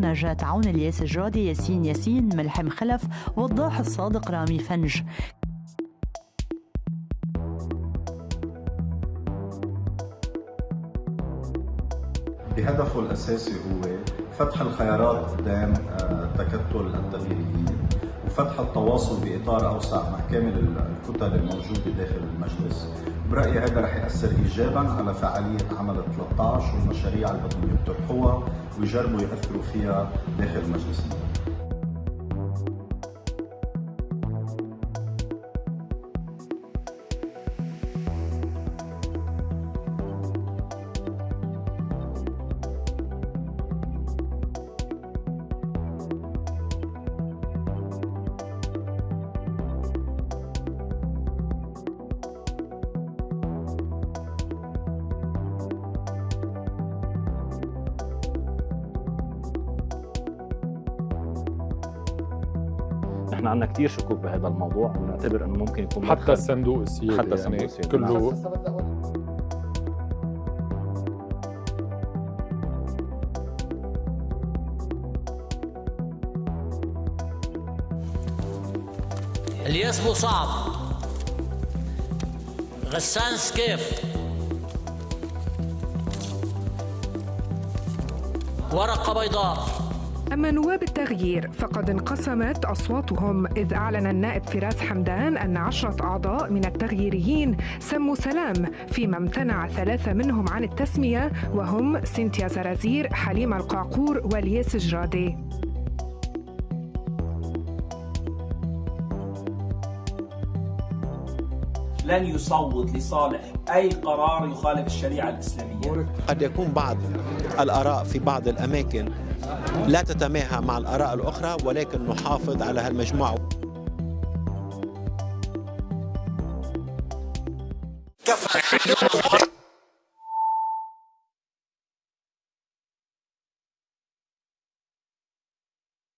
نجاة عون الياس الجادي ياسين ياسين ملحم خلف وضاح الصادق رامي فنج. بهدفه الأساسي هو فتح الخيارات قدام آه، تكتل التغييريين. وفتح التواصل بإطار أوسع مع كامل الكتل الموجودة داخل المجلس. برأيي هذا رح يأثر إيجابا على فعالية عمل 13 والمشاريع اللي بدهم يقترحوها ويجربوا يأثروا فيها داخل مجلس النواب نحن عندنا كثير شكوك بهذا الموضوع. ونعتبر إنه ممكن يكون حتى الصندوق السيادي حتى الصندوق يعني السيادي. كله الياس مصعب غسان سكيف. ورقة بيضاء. أما نواب التغيير فقد انقسمت أصواتهم إذ أعلن النائب فراس حمدان أن عشرة أعضاء من التغييريين سموا سلام فيما امتنع ثلاثة منهم عن التسمية وهم سينتيا زرازير حليمة القعقور والياس جرادي. لن يصوت لصالح أي قرار يخالف الشريعة الإسلامية. قد يكون بعض الآراء في بعض الأماكن لا تتماهى مع الآراء الأخرى ولكن نحافظ على هالمجموعة.